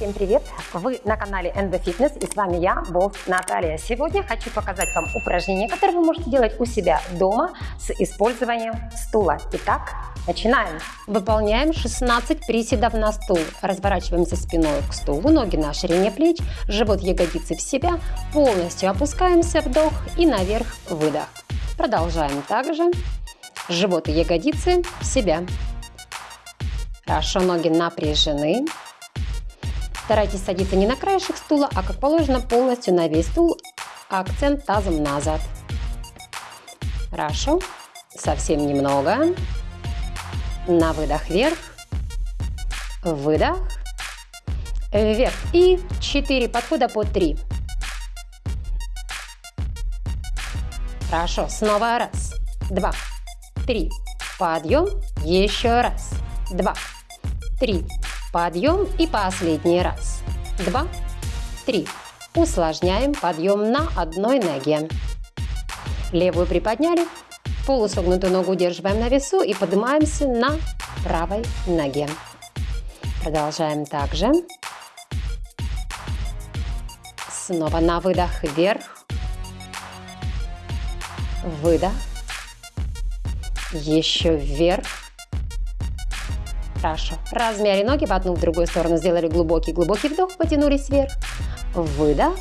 Всем привет! Вы на канале NB Fitness и с вами я, Болт Наталья. Сегодня хочу показать вам упражнение, которое вы можете делать у себя дома с использованием стула. Итак, начинаем! Выполняем 16 приседов на стул. Разворачиваемся спиной к стулу, ноги на ширине плеч, живот ягодицы в себя, полностью опускаемся, вдох и наверх, выдох. Продолжаем также. Живот и ягодицы в себя. Хорошо, ноги напряжены. Старайтесь садиться не на краешек стула, а как положено полностью на весь стул, акцент тазом назад. Хорошо. Совсем немного. На выдох вверх. Выдох. Вверх. И 4 подхода по 3. Хорошо. Снова раз. Два. Три. Подъем. Еще раз. Два. Три. Подъем и последний раз. Два, три. Усложняем подъем на одной ноге. Левую приподняли, полусогнутую ногу удерживаем на весу и поднимаемся на правой ноге. Продолжаем также. Снова на выдох вверх. Выдох. Еще вверх. Хорошо. Размяли ноги в одну, в другую сторону. Сделали глубокий-глубокий вдох, потянулись вверх. Выдох.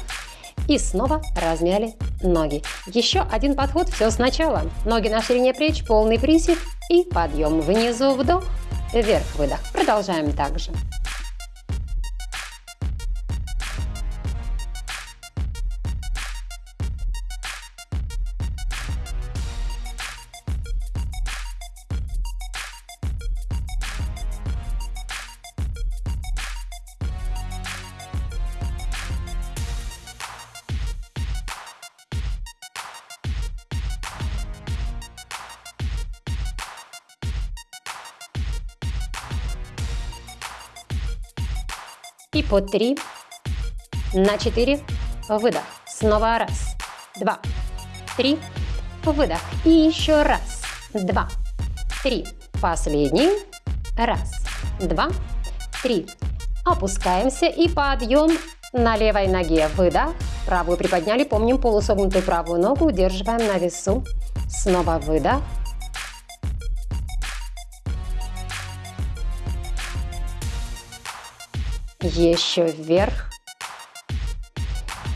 И снова размяли ноги. Еще один подход, все сначала. Ноги на ширине плеч, полный присед и подъем. Внизу вдох, вверх выдох. Продолжаем также. И по три. На четыре. Выдох. Снова раз, два, три. Выдох. И еще раз, два, три. Последний. Раз, два, три. Опускаемся и подъем на левой ноге. Выдох. Правую приподняли. Помним полусогнутую правую ногу. Удерживаем на весу. Снова выдох. Еще вверх.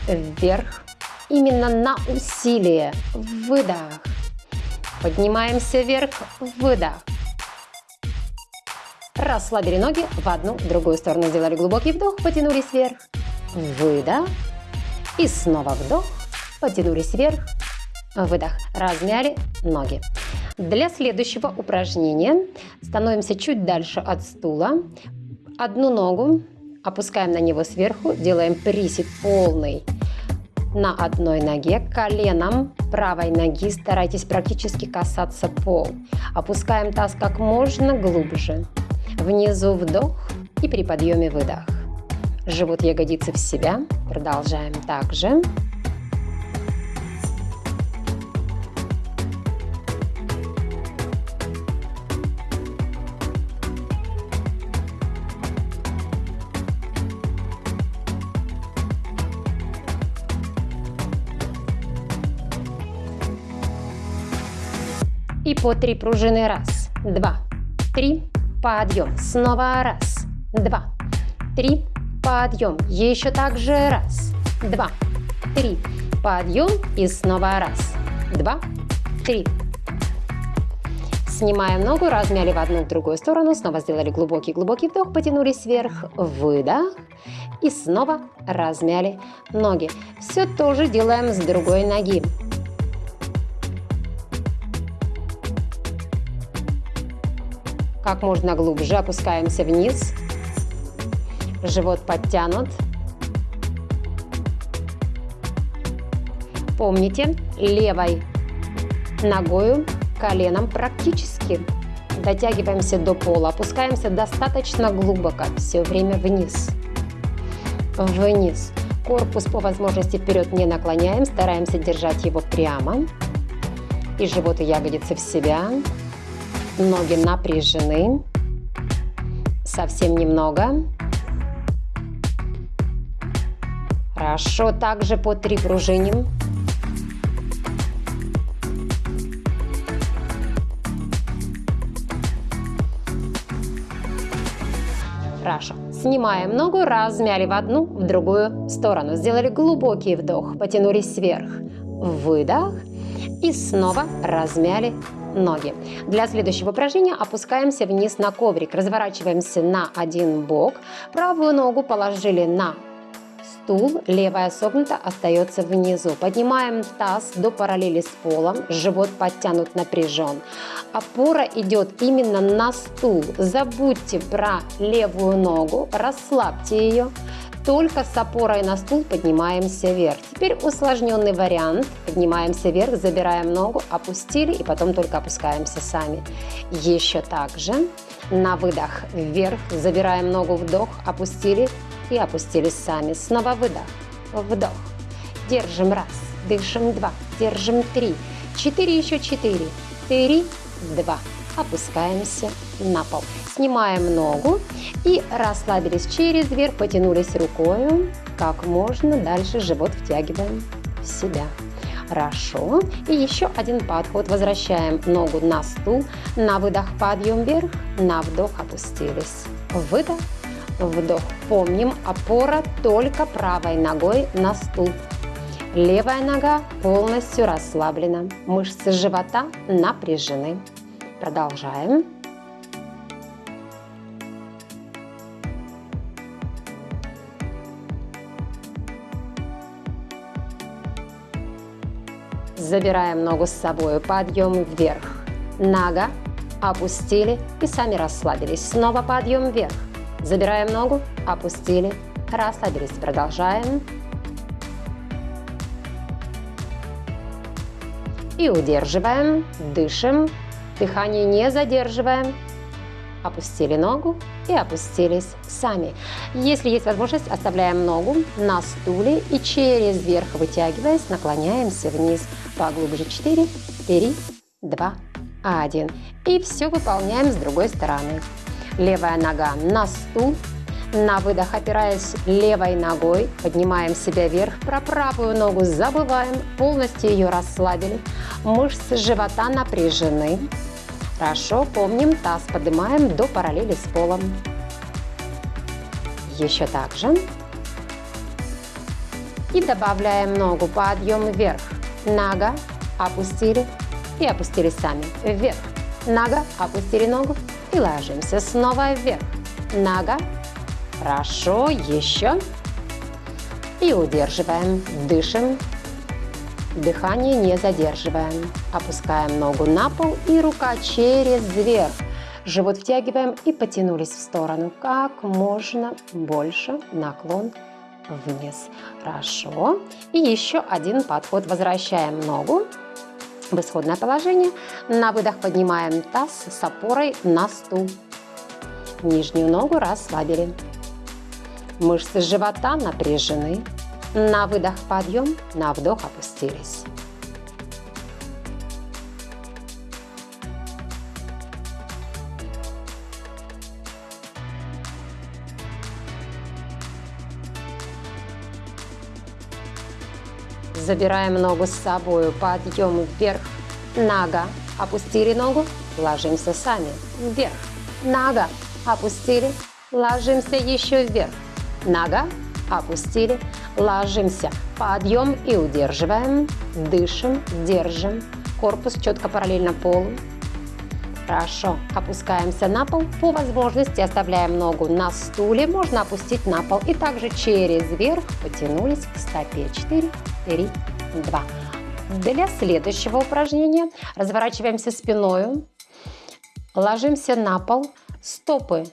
Вверх. Именно на усилие. Выдох. Поднимаемся вверх. Выдох. Расслабили ноги в одну, в другую сторону. Сделали глубокий вдох, потянулись вверх. Выдох. И снова вдох, потянулись вверх. Выдох. Размяли ноги. Для следующего упражнения становимся чуть дальше от стула. Одну ногу Опускаем на него сверху, делаем присед полный на одной ноге, коленом правой ноги старайтесь практически касаться пол. Опускаем таз как можно глубже. Внизу вдох и при подъеме выдох. Живот ягодицы в себя. Продолжаем также. По три пружины. Раз, два, три. Подъем. Снова раз, два, три. Подъем. Еще также раз, два, три. Подъем. И снова раз, два, три. Снимаем ногу, размяли в одну в другую сторону, снова сделали глубокий-глубокий вдох, потянулись вверх, выдох. И снова размяли ноги. Все тоже делаем с другой ноги. Как можно глубже опускаемся вниз. Живот подтянут. Помните, левой ногою, коленом практически дотягиваемся до пола, опускаемся достаточно глубоко, все время вниз. Вниз. Корпус по возможности вперед не наклоняем, стараемся держать его прямо. И живот и ягодицы в себя. Ноги напряжены. Совсем немного. Хорошо, также по три пружиним. Хорошо. Снимаем ногу, размяли в одну, в другую сторону. Сделали глубокий вдох, потянулись вверх. Выдох. И снова размяли ноги. Для следующего упражнения опускаемся вниз на коврик. Разворачиваемся на один бок. Правую ногу положили на стул, левая согнута остается внизу. Поднимаем таз до параллели с полом, живот подтянут, напряжен. Опора идет именно на стул. Забудьте про левую ногу, расслабьте ее. Только с опорой на стул поднимаемся вверх. Теперь усложненный вариант. Поднимаемся вверх, забираем ногу, опустили и потом только опускаемся сами. Еще так же. На выдох вверх, забираем ногу, вдох, опустили и опустились сами. Снова выдох, вдох. Держим раз, дышим два, держим три, четыре, еще четыре, три, два. Опускаемся на пол. Снимаем ногу и расслабились через верх, потянулись рукой. Как можно дальше живот втягиваем в себя. Хорошо. И еще один подход. Возвращаем ногу на стул. На выдох подъем вверх, на вдох опустились. Выдох, вдох. Помним, опора только правой ногой на стул. Левая нога полностью расслаблена. Мышцы живота напряжены. Продолжаем. Забираем ногу с собой, подъем вверх. Нога, опустили и сами расслабились. Снова подъем вверх. Забираем ногу, опустили, расслабились. Продолжаем. И удерживаем, дышим, дыхание не задерживаем. Опустили ногу и опустились сами. Если есть возможность, оставляем ногу на стуле и через верх вытягиваясь, наклоняемся вниз. Поглубже 4, 3, 2, 1. И все выполняем с другой стороны. Левая нога на стул. На выдох, опираясь левой ногой, поднимаем себя вверх. Про правую ногу забываем, полностью ее расслабили. Мышцы живота напряжены. Хорошо, помним, таз поднимаем до параллели с полом. Еще так же. И добавляем ногу, подъем вверх. Нога, опустили и опустили сами. Вверх. Нога, опустили ногу, и ложимся снова вверх. Нога. Хорошо, еще. И удерживаем. Дышим. Дыхание не задерживаем. Опускаем ногу на пол и рука через верх. Живот втягиваем и потянулись в сторону. Как можно больше наклон вниз. Хорошо. И еще один подход. Возвращаем ногу в исходное положение. На выдох поднимаем таз с опорой на стул. Нижнюю ногу расслабили. Мышцы живота напряжены. На выдох подъем, на вдох опустились. Забираем ногу с собой, подъем вверх, нога, опустили ногу, ложимся сами, вверх, нога, опустили, ложимся еще вверх, нога, опустили, ложимся, подъем и удерживаем, дышим, держим, корпус четко параллельно полу. Хорошо, опускаемся на пол, по возможности оставляем ногу на стуле, можно опустить на пол и также через верх потянулись к стопе. 4, 3, 2. Для следующего упражнения разворачиваемся спиной, ложимся на пол, стопы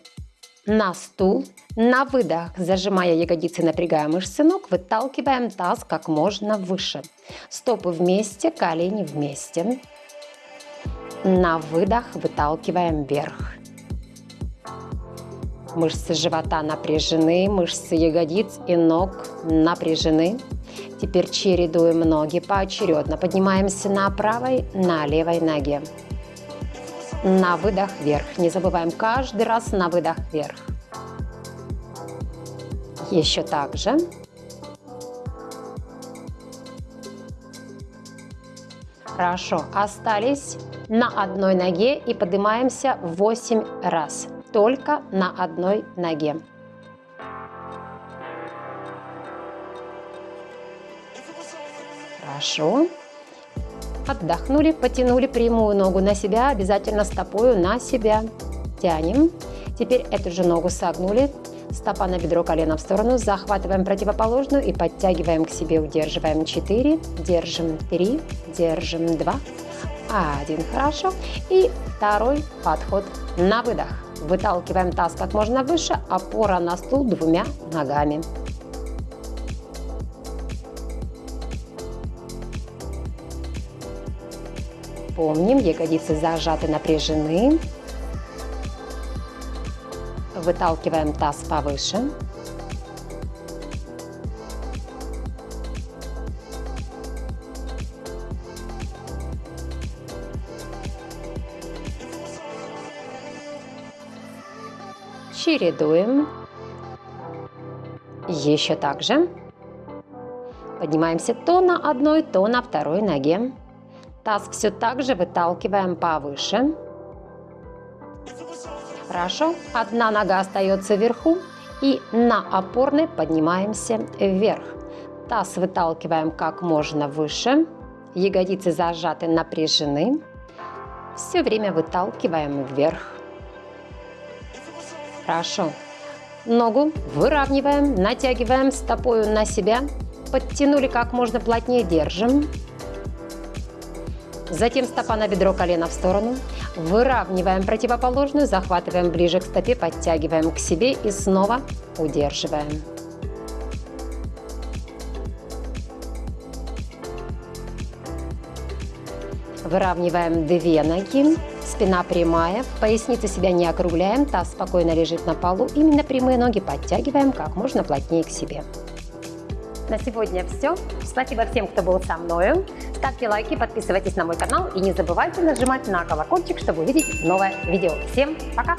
на стул, на выдох, зажимая ягодицы, напрягая мышцы ног, выталкиваем таз как можно выше. Стопы вместе, колени вместе. На выдох выталкиваем вверх. Мышцы живота напряжены, мышцы ягодиц и ног напряжены. Теперь чередуем ноги поочередно. Поднимаемся на правой, на левой ноге. На выдох вверх. Не забываем каждый раз на выдох вверх. Еще так же. Хорошо. Остались на одной ноге и поднимаемся 8 раз. Только на одной ноге. Хорошо. Отдохнули, потянули прямую ногу на себя, обязательно стопою на себя. Тянем. Теперь эту же ногу согнули, стопа на бедро, колено в сторону, захватываем противоположную и подтягиваем к себе, удерживаем 4, держим 3, держим 2, 1, хорошо. И второй подход на выдох. Выталкиваем таз как можно выше, опора на стул двумя ногами. Помним, ягодицы зажаты, напряжены. Выталкиваем таз повыше. Чередуем. Еще так же. Поднимаемся то на одной, то на второй ноге. Таз все так же выталкиваем повыше. Хорошо. Одна нога остается вверху. И на опорной поднимаемся вверх. Таз выталкиваем как можно выше. Ягодицы зажаты, напряжены. Все время выталкиваем вверх. Хорошо. Ногу выравниваем, натягиваем стопою на себя. Подтянули как можно плотнее, держим. Затем стопа на бедро, колено в сторону. Выравниваем противоположную, захватываем ближе к стопе, подтягиваем к себе и снова удерживаем. Выравниваем две ноги, спина прямая, поясница себя не округляем, таз спокойно лежит на полу. Именно прямые ноги подтягиваем как можно плотнее к себе. На сегодня все. Спасибо всем, кто был со мной. Ставьте лайки, подписывайтесь на мой канал и не забывайте нажимать на колокольчик, чтобы увидеть новое видео. Всем пока!